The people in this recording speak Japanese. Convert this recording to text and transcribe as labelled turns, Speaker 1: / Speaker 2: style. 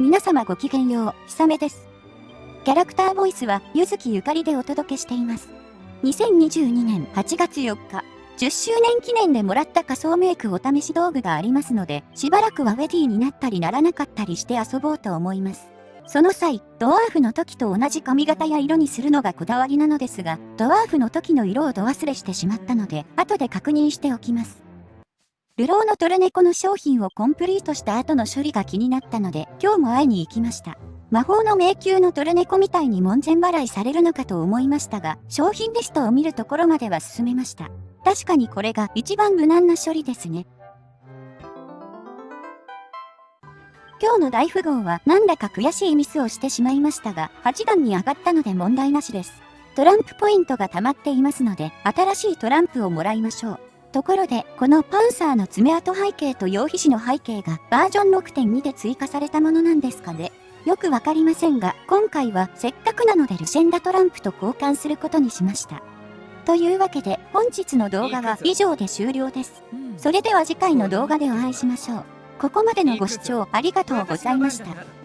Speaker 1: 皆様ごきげんよう、ひさめです。キャラクターボイスは、ゆずきゆかりでお届けしています。2022年8月4日、10周年記念でもらった仮想メイクお試し道具がありますので、しばらくはウェディになったりならなかったりして遊ぼうと思います。その際、ドワーフの時と同じ髪型や色にするのがこだわりなのですが、ドワーフの時の色をど忘れしてしまったので、後で確認しておきます。ルローのトルネコの商品をコンプリートした後の処理が気になったので、今日も会いに行きました。魔法の迷宮のトルネコみたいに門前払いされるのかと思いましたが、商品リストを見るところまでは進めました。確かにこれが一番無難な処理ですね。今日の大富豪はなんだか悔しいミスをしてしまいましたが、8段に上がったので問題なしです。トランプポイントが溜まっていますので、新しいトランプをもらいましょう。ところで、このパンサーの爪痕背景と羊皮紙の背景がバージョン6.2で追加されたものなんですかね。よくわかりませんが、今回はせっかくなのでルシェンダトランプと交換することにしました。というわけで、本日の動画は以上で終了です。それでは次回の動画でお会いしましょう。ここまでのご視聴ありがとうございました。